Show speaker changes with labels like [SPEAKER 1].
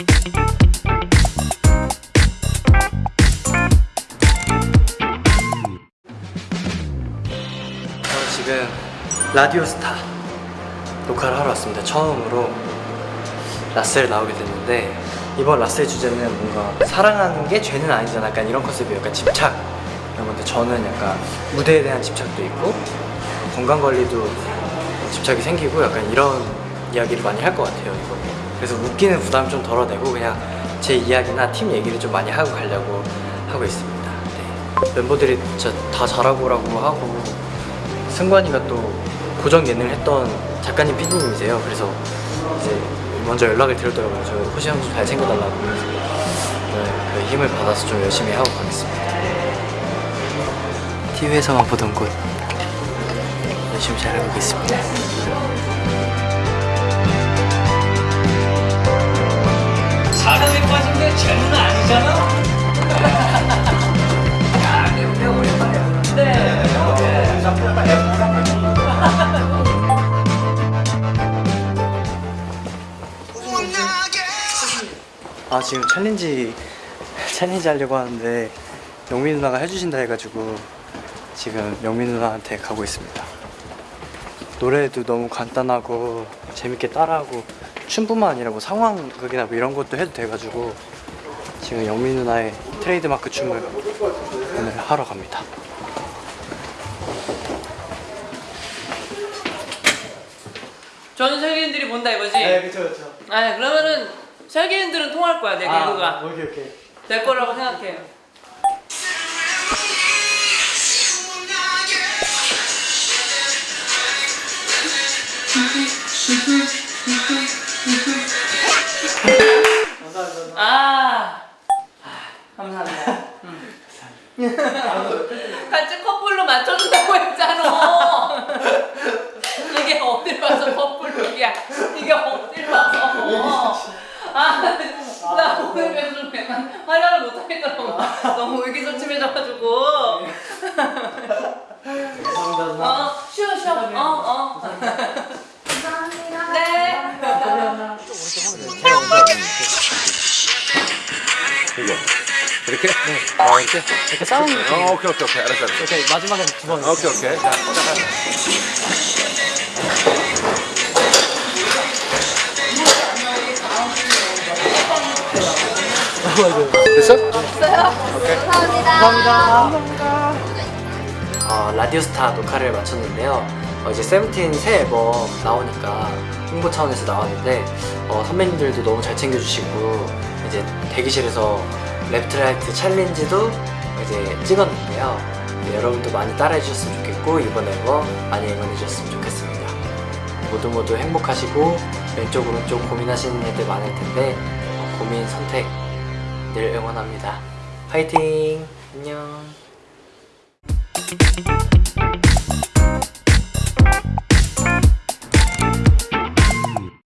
[SPEAKER 1] 저 지금 라디오스타 녹화를 하러 왔습니다. 처음으로 라스를 나오게 됐는데 이번 라스의 주제는 뭔가 사랑하는 게 죄는 아니잖아. 약간 이런 컨셉이 약간 집착. 건데 저는 약간 무대에 대한 집착도 있고 건강관리도 집착이 생기고 약간 이런 이야기를 많이 할 것 같아요 이거 그래서 웃기는 부담 좀 덜어내고 그냥 제 이야기나 팀 얘기를 좀 많이 하고 가려고 하고 있습니다. 네. 멤버들이 다 잘하고라고 하고 승관이가 또 고정 예능을 했던 작가님 PD님이세요. 그래서 이제 먼저 연락을 드렸더라고요. 저 호시 형좀 잘생겨달라고 그래서. 네, 그 힘을 받아서 좀 열심히 하고 가겠습니다. TV에서만 보던 곳. 열심히 잘하고 있습니다
[SPEAKER 2] 게 죄는 아니잖아. 야, 내, 내 오랜만에 보는데.
[SPEAKER 1] 아 지금 챌린지 챌린지 하려고 하는데 영민 누나가 해주신다 해가지고 지금 영민 누나한테 가고 있습니다 노래도 너무 간단하고 재밌게 따라하고 춤뿐만 아니라 뭐 상황극이나 뭐 이런 것도 해도 돼가지고 지금 영민 누나의 트레이드마크 춤을 오늘 하러 갑니다.
[SPEAKER 3] 전 세계인들이 본다 이거지?
[SPEAKER 1] 그쵸 그쵸.
[SPEAKER 3] 아 그러면은 세계인들은 통할 거야 내 개그가.
[SPEAKER 1] 오케이 오케이.
[SPEAKER 3] 될 거라고 생각해 아 감사합니다 음. 같이 커플로 맞춰준다고 했잖아. 이게 어딜 와서 커플룩이야 이게 어딜 와서. 아 나 오늘 그래서 좀 약간 화장을 못 하겠더라고. 너무 의기소침해져가지고.
[SPEAKER 1] 감사합니다.
[SPEAKER 3] 어 쉬어 쉬어. 어 어.
[SPEAKER 4] 감사합니다.
[SPEAKER 3] 네.
[SPEAKER 5] 이 렇게?
[SPEAKER 1] 아 이렇게 이렇게 싸우는 느낌
[SPEAKER 5] 어, 오케이, 오케이, 오케이. 알았어, 알았어.
[SPEAKER 1] 이렇게 마지막에 두 번
[SPEAKER 5] 오케이, 오케이. 자, 됐어?
[SPEAKER 4] 감사합니다.
[SPEAKER 1] 어, 라디오스타 녹화를 마쳤는데요. 어, 이제 세븐틴 새 앨범 나오니까 홍보 차원에서 나왔는데 어, 선배님들도 너무 잘 챙겨주시고 이제 대기실에서 Left Right 챌린지도 이제 찍었는데요. 네, 여러분도 많이 따라해 주셨으면 좋겠고 이번 앨범 많이 응원해 주셨으면 좋겠습니다. 모두 모두 행복하시고 왼쪽 오른쪽 고민하시는 애들 많을 텐데 어, 고민 선택 늘 응원합니다. 파이팅! 안녕!